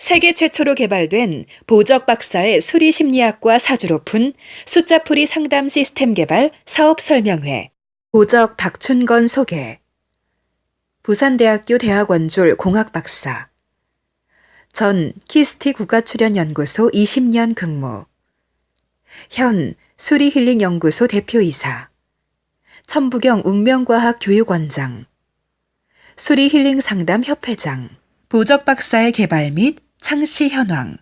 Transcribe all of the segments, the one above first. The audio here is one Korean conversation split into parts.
세계 최초로 개발된 보적 박사의 수리 심리학과 사주로 푼 숫자풀이 상담 시스템 개발 사업 설명회. 보적 박춘건 소개. 부산대학교 대학원졸 공학 박사. 전 키스티 국가출연연구소 20년 근무. 현 수리힐링연구소 대표이사. 천부경 운명과학 교육원장. 수리힐링 상담 협회장. 보적 박사의 개발 및 창시 현황.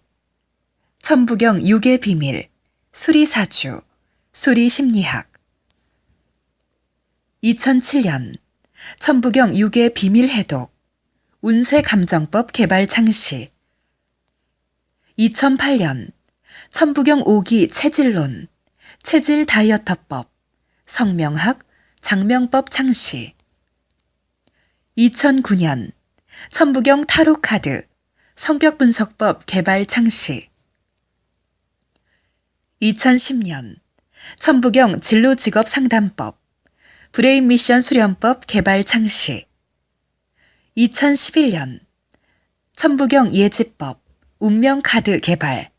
천부경 육의 비밀. 수리사주. 수리심리학. 2007년 천부경 육의 비밀 해독. 운세 감정법 개발 창시. 2008년 천부경 5기 체질론. 체질 다이어터법. 성명학 장명법 창시. 2009년 천부경 타로카드 성격 분석법 개발 창시. 2010년 천부경 진로 직업 상담법 브레인 미션 수련법 개발 창시. 2011년 천부경 예지법 운명 카드 개발.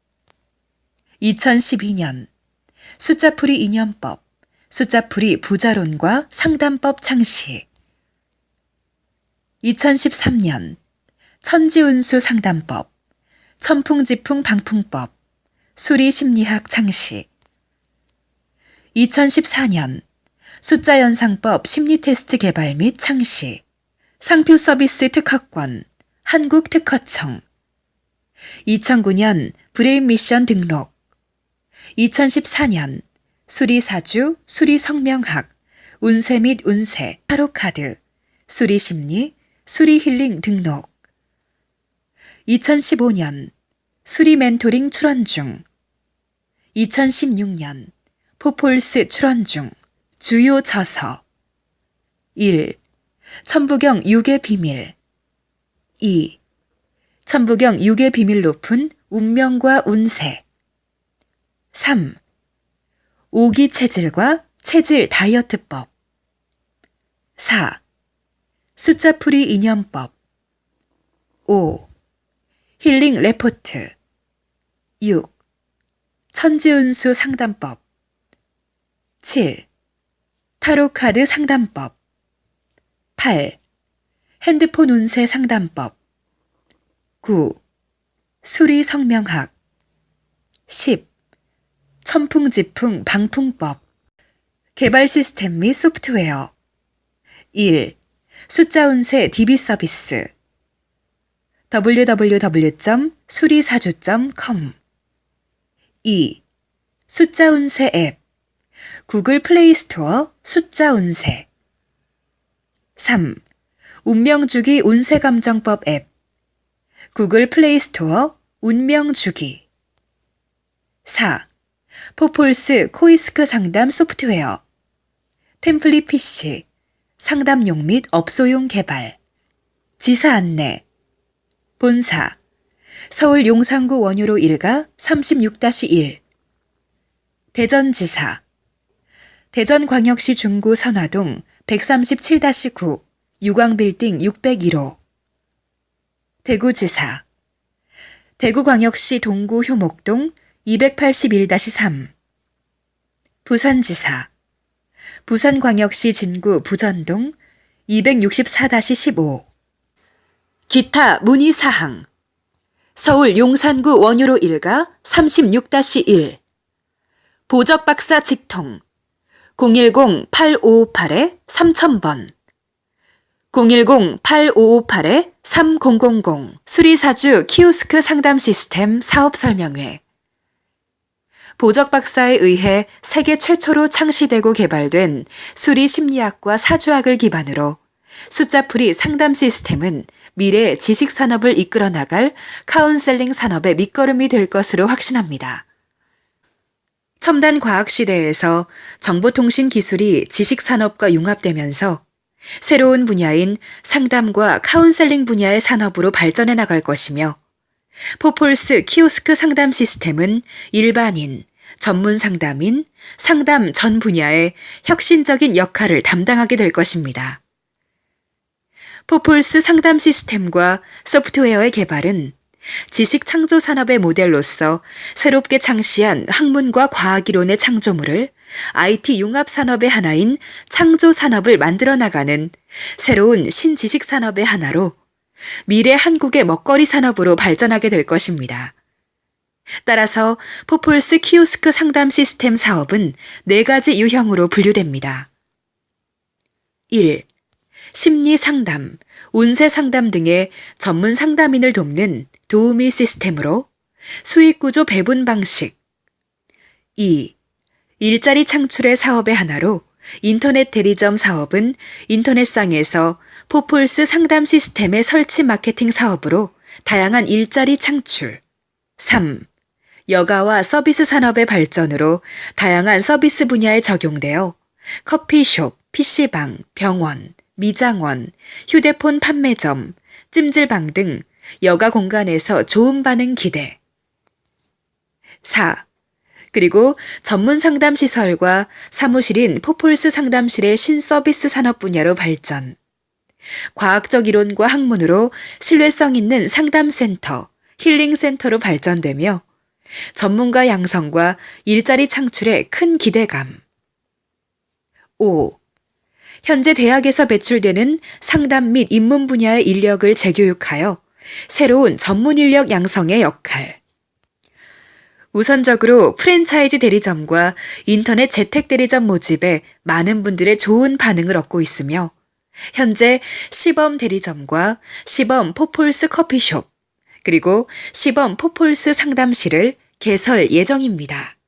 2012년 숫자풀이 인연법 숫자풀이 부자론과 상담법 창시. 2013년 천지운수 상담법, 천풍지풍 방풍법, 수리심리학 창시 2014년 숫자연상법 심리테스트 개발 및 창시. 상표 서비스 특허권 한국특허청. 2009년 브레인 미션 등록. 2014년 수리사주 수리성명학 운세 및 운세 타로카드 수리심리 수리힐링 등록 2015년 수리 멘토링 출원 중 2016년 포폴스 출원 중 주요 저서 1. 천부경 6의 비밀 2. 천부경 6의 비밀 높은 운명과 운세 3. 오기 체질과 체질 다이어트법 4. 숫자풀이 인연법 5. 힐링 레포트 6. 천지운수 상담법 7. 타로카드 상담법 8. 핸드폰 운세 상담법 9. 수리 성명학 10. 천풍지풍 방풍법 개발 시스템 및 소프트웨어 1. 숫자 운세 DB 서비스 www.수리사주.com 2. 숫자 운세 앱 구글 플레이 스토어 숫자 운세 3. 운명주기 운세감정법 앱 구글 플레이 스토어 운명주기 4. 포폴스 키오스크 상담 소프트웨어 템플릿 PC 상담용 및 업소용 개발, 지사 안내, 본사, 서울 용산구 원효로 1가 36-1, 대전지사, 대전광역시 중구 선화동 137-9, 유광빌딩 601호, 대구지사, 대구광역시 동구 효목동 281-3, 부산지사, 부산광역시 진구 부전동 264-15 기타 문의 사항. 서울 용산구 원효로 1가 36-1 보적 박사 직통. 010-8558-3000번. 010-8558-3000 수리사주 키오스크 상담 시스템 사업 설명회. 보적 박사에 의해 세계 최초로 창시되고 개발된 수리 심리학과 사주학을 기반으로 숫자풀이 상담 시스템은 미래 지식 산업을 이끌어 나갈 카운셀링 산업의 밑거름이 될 것으로 확신합니다. 첨단 과학 시대에서 정보통신 기술이 지식 산업과 융합되면서 새로운 분야인 상담과 카운셀링 분야의 산업으로 발전해 나갈 것이며 포폴스 키오스크 상담 시스템은 일반인, 전문 상담인, 상담 전 분야의 혁신적인 역할을 담당하게 될 것입니다. 포폴스 상담 시스템과 소프트웨어의 개발은 지식 창조 산업의 모델로서 새롭게 창시한 학문과 과학 이론의 창조물을 IT 융합 산업의 하나인 창조 산업을 만들어 나가는 새로운 신지식 산업의 하나로 미래 한국의 먹거리 산업으로 발전하게 될 것입니다. 따라서 포폴스 키오스크 상담 시스템 사업은 네 가지 유형으로 분류됩니다. 1. 심리 상담, 운세 상담 등의 전문 상담인을 돕는 도우미 시스템으로 수익 구조 배분 방식. 2. 일자리 창출의 사업의 하나로 인터넷 대리점 사업은 인터넷상에서 포폴스 상담 시스템의 설치 마케팅 사업으로 다양한 일자리 창출. 3. 여가와 서비스 산업의 발전으로 다양한 서비스 분야에 적용되어 커피숍, PC방, 병원, 미장원, 휴대폰 판매점, 찜질방 등 여가 공간에서 좋은 반응 기대. 4. 그리고 전문 상담 시설과 사무실인 포폴스 상담실의 신서비스 산업 분야로 발전. 과학적 이론과 학문으로 신뢰성 있는 상담센터, 힐링센터로 발전되며 전문가 양성과 일자리 창출에 큰 기대감. 5. 현재 대학에서 배출되는 상담 및 입문 분야의 인력을 재교육하여 새로운 전문 인력 양성의 역할. 우선적으로 프랜차이즈 대리점과 인터넷 재택 대리점 모집에 많은 분들의 좋은 반응을 얻고 있으며 현재 시범 대리점과 시범 포폴스 커피숍 그리고 시범 포폴스 상담실을 개설 예정입니다.